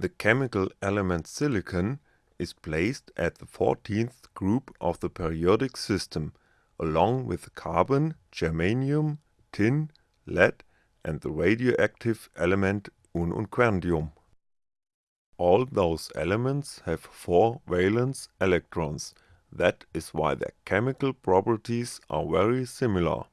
The chemical element silicon is placed at the 14th group of the periodic system, along with carbon, germanium, tin, lead and the radioactive element ununquadium. All those elements have 4 valence electrons, that is why their chemical properties are very similar.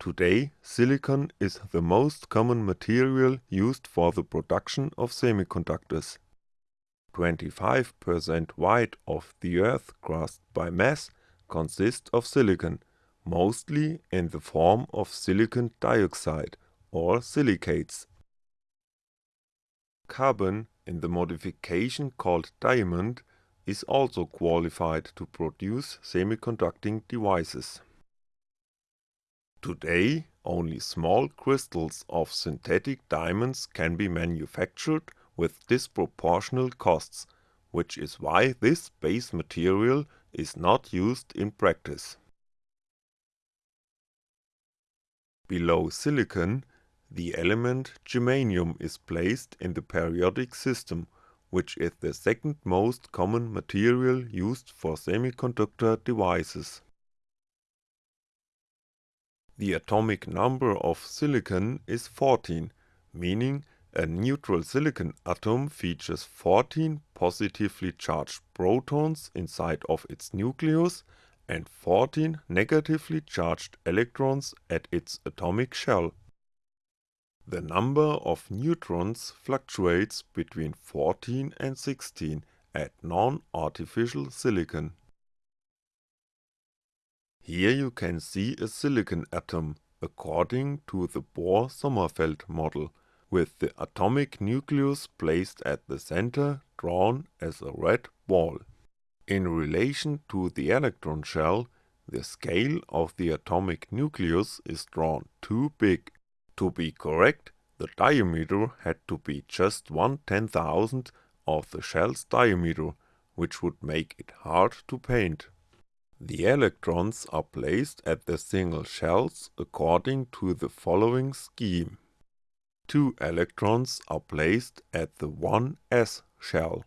Today, silicon is the most common material used for the production of semiconductors. 25% weight of the Earth crust by mass consists of silicon, mostly in the form of silicon dioxide or silicates. Carbon in the modification called diamond is also qualified to produce semiconducting devices. Today only small crystals of synthetic diamonds can be manufactured with disproportional costs, which is why this base material is not used in practice. Below silicon, the element germanium is placed in the periodic system, which is the second most common material used for semiconductor devices. The atomic number of silicon is 14, meaning a neutral silicon atom features 14 positively charged protons inside of its nucleus and 14 negatively charged electrons at its atomic shell. The number of neutrons fluctuates between 14 and 16 at non-artificial silicon. Here you can see a silicon atom according to the Bohr-Sommerfeld model, with the atomic nucleus placed at the center drawn as a red ball. In relation to the electron shell, the scale of the atomic nucleus is drawn too big. To be correct, the diameter had to be just one ten thousandth of the shell's diameter, which would make it hard to paint. The electrons are placed at the single shells according to the following scheme. Two electrons are placed at the 1s shell.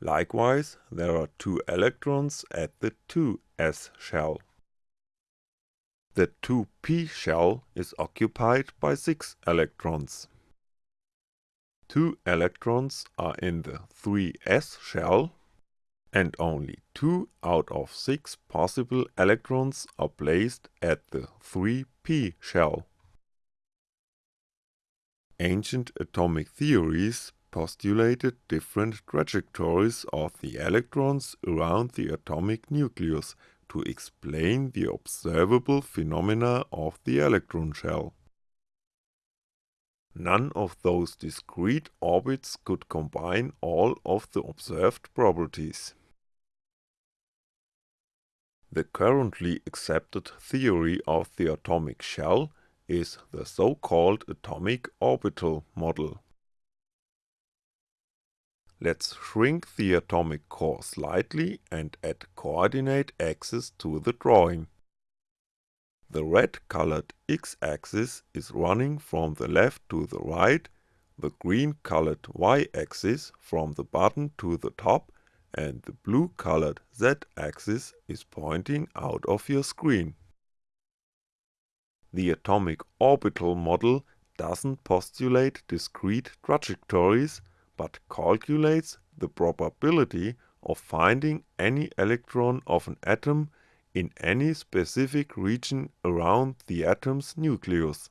Likewise, there are two electrons at the 2s shell. The 2p shell is occupied by 6 electrons. Two electrons are in the 3s shell and only 2 out of 6 possible electrons are placed at the 3p shell. Ancient atomic theories postulated different trajectories of the electrons around the atomic nucleus to explain the observable phenomena of the electron shell. None of those discrete orbits could combine all of the observed properties. The currently accepted theory of the atomic shell is the so-called atomic orbital model. Let's shrink the atomic core slightly and add coordinate axes to the drawing. The red colored x-axis is running from the left to the right, the green colored y-axis from the bottom to the top and the blue colored z-axis is pointing out of your screen. The atomic orbital model doesn't postulate discrete trajectories, but calculates the probability of finding any electron of an atom in any specific region around the atom's nucleus.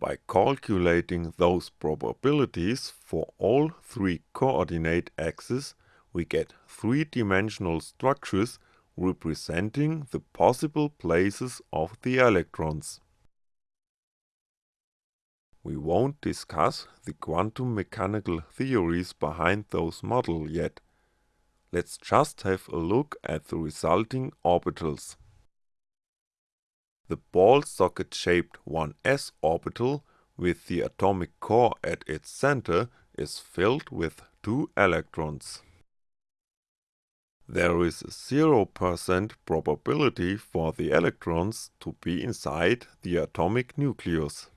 By calculating those probabilities for all three coordinate axes, we get three-dimensional structures representing the possible places of the electrons. We won't discuss the quantum mechanical theories behind those models yet. Let's just have a look at the resulting orbitals. The ball socket shaped 1s orbital with the atomic core at its center is filled with two electrons. There is a 0% probability for the electrons to be inside the atomic nucleus.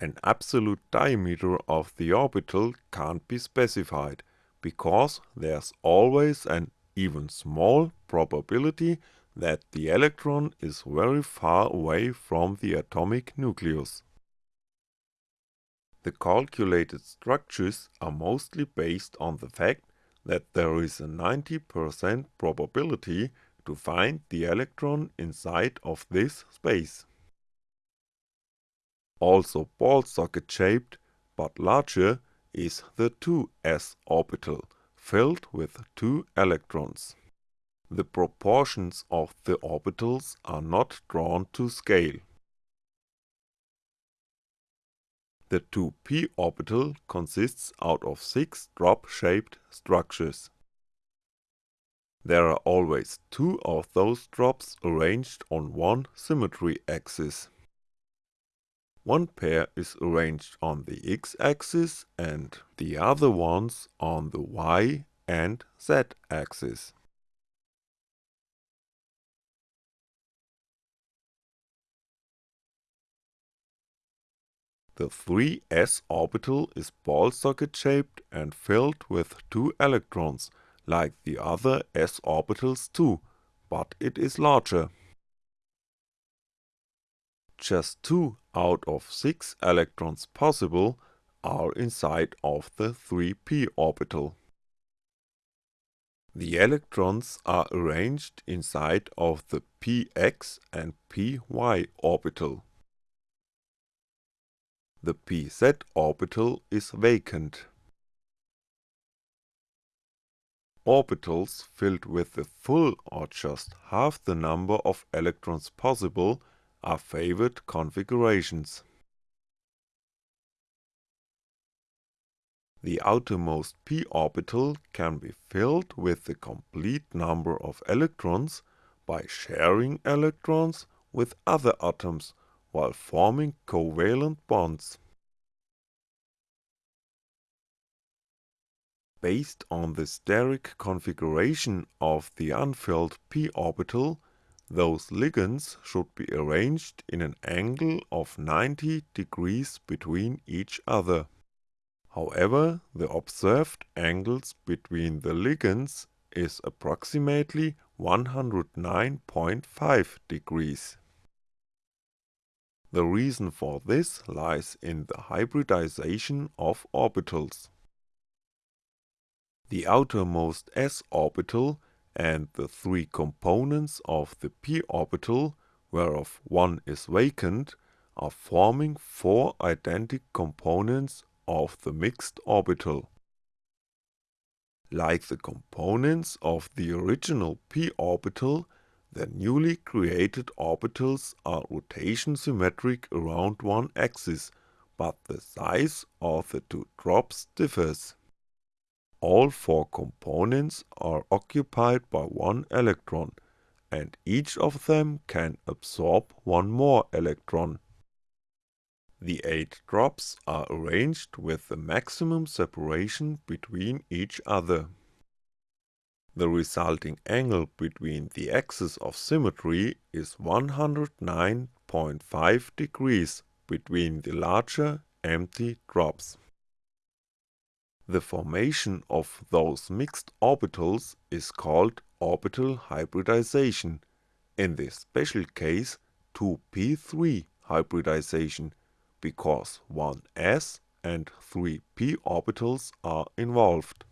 An absolute diameter of the orbital can't be specified, because there's always an even small probability that the electron is very far away from the atomic nucleus. The calculated structures are mostly based on the fact that there is a 90% probability to find the electron inside of this space. Also ball socket shaped, but larger, is the 2s orbital, filled with two electrons. The proportions of the orbitals are not drawn to scale. The 2p orbital consists out of six drop-shaped structures. There are always two of those drops arranged on one symmetry axis. One pair is arranged on the x-axis and the other ones on the y and z-axis. The 3s orbital is ball socket shaped and filled with two electrons, like the other s orbitals too, but it is larger. Just two out of six electrons possible are inside of the 3p orbital. The electrons are arranged inside of the px and py orbital. The pz orbital is vacant. Orbitals filled with the full or just half the number of electrons possible are favored configurations. The outermost p orbital can be filled with the complete number of electrons by sharing electrons with other atoms while forming covalent bonds. Based on the steric configuration of the unfilled p orbital, those ligands should be arranged in an angle of 90 degrees between each other. However, the observed angles between the ligands is approximately 109.5 degrees. The reason for this lies in the hybridization of orbitals. The outermost s orbital and the three components of the p orbital, whereof one is vacant, are forming four identical components of the mixed orbital. Like the components of the original p orbital, the newly created orbitals are rotation symmetric around one axis, but the size of the two drops differs. All four components are occupied by one electron, and each of them can absorb one more electron. The eight drops are arranged with the maximum separation between each other. The resulting angle between the axes of symmetry is 109.5 degrees between the larger, empty drops. The formation of those mixed orbitals is called orbital hybridization, in this special case 2p3 hybridization, because 1s and 3p orbitals are involved.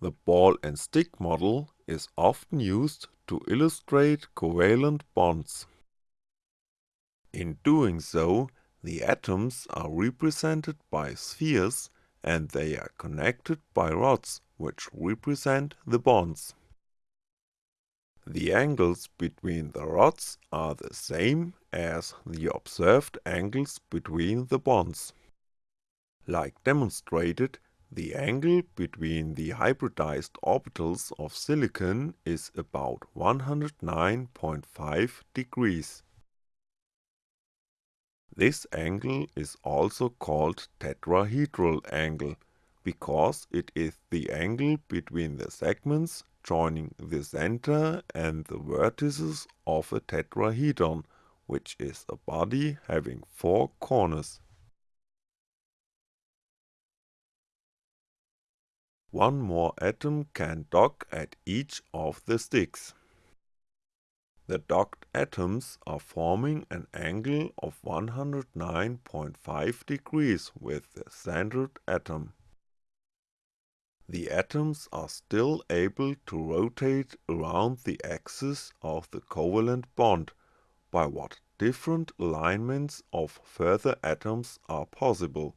The ball and stick model is often used to illustrate covalent bonds. In doing so, the atoms are represented by spheres and they are connected by rods which represent the bonds. The angles between the rods are the same as the observed angles between the bonds. Like demonstrated, the angle between the hybridized orbitals of silicon is about 109.5 degrees. This angle is also called tetrahedral angle, because it is the angle between the segments joining the center and the vertices of a tetrahedron, which is a body having four corners. One more atom can dock at each of the sticks. The docked atoms are forming an angle of 109.5 degrees with the centered atom. The atoms are still able to rotate around the axis of the covalent bond, by what different alignments of further atoms are possible.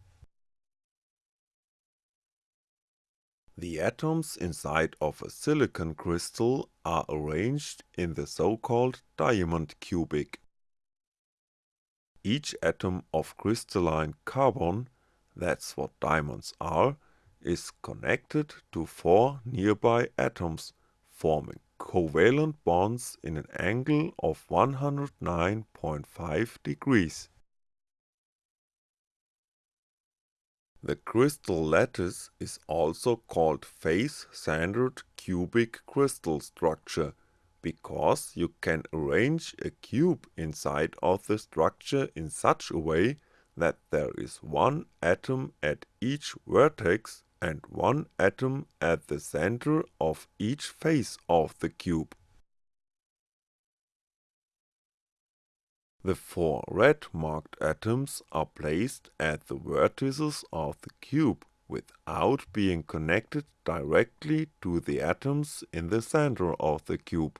The atoms inside of a silicon crystal are arranged in the so-called diamond cubic. Each atom of crystalline carbon, that's what diamonds are, is connected to four nearby atoms, forming covalent bonds in an angle of 109.5 degrees. The crystal lattice is also called face-centered cubic crystal structure because you can arrange a cube inside of the structure in such a way that there is one atom at each vertex and one atom at the center of each face of the cube. The four red marked atoms are placed at the vertices of the cube without being connected directly to the atoms in the center of the cube.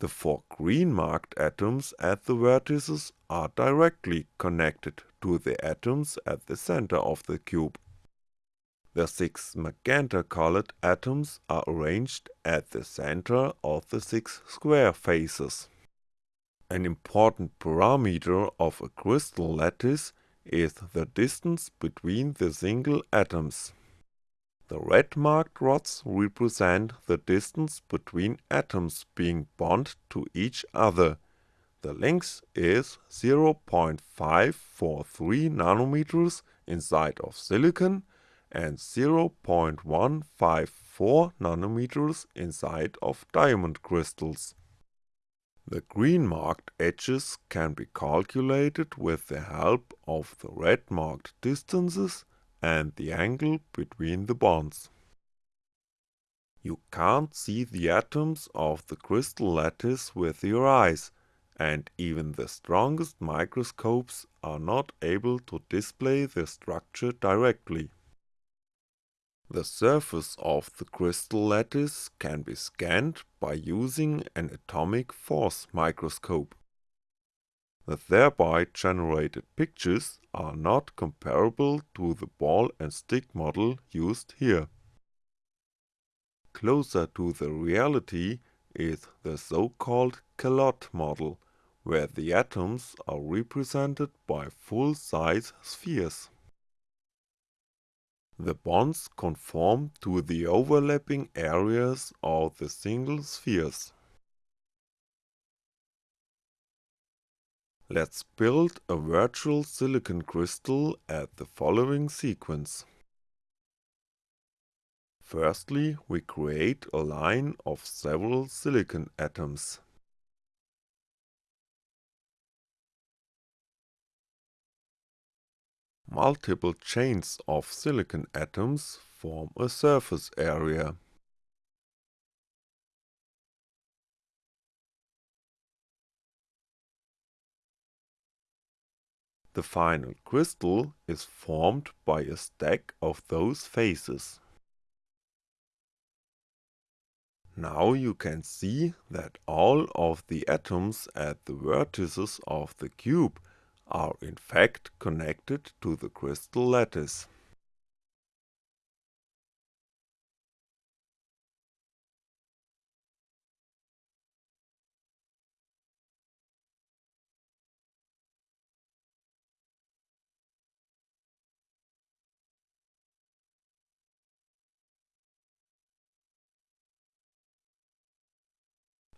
The four green marked atoms at the vertices are directly connected to the atoms at the center of the cube. The six magenta colored atoms are arranged at the center of the six square faces. An important parameter of a crystal lattice is the distance between the single atoms. The red marked rods represent the distance between atoms being bonded to each other. The length is 0.543 nanometers inside of silicon and 0.154 nanometers inside of diamond crystals. The green marked edges can be calculated with the help of the red marked distances and the angle between the bonds. You can't see the atoms of the crystal lattice with your eyes, and even the strongest microscopes are not able to display the structure directly. The surface of the crystal lattice can be scanned by using an atomic force microscope. The thereby generated pictures are not comparable to the ball and stick model used here. Closer to the reality is the so-called calotte model, where the atoms are represented by full-size spheres. The bonds conform to the overlapping areas of the single spheres. Let's build a virtual silicon crystal at the following sequence. Firstly, we create a line of several silicon atoms. Multiple chains of silicon atoms form a surface area. The final crystal is formed by a stack of those faces. Now you can see that all of the atoms at the vertices of the cube are in fact connected to the crystal lattice.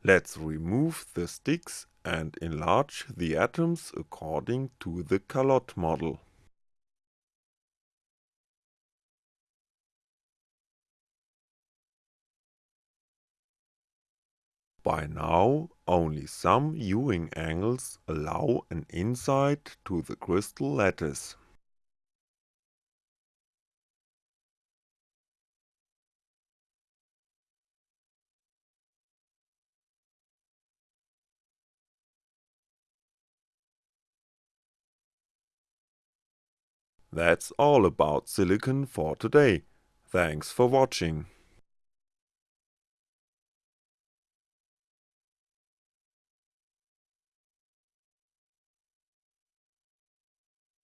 Let's remove the sticks and enlarge the atoms according to the calotte model. By now only some viewing angles allow an insight to the crystal lattice. That's all about silicon for today. Thanks for watching.